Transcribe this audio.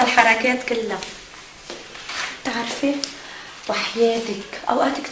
الحركات كلها. تعرفي وحياتك اوقات كتير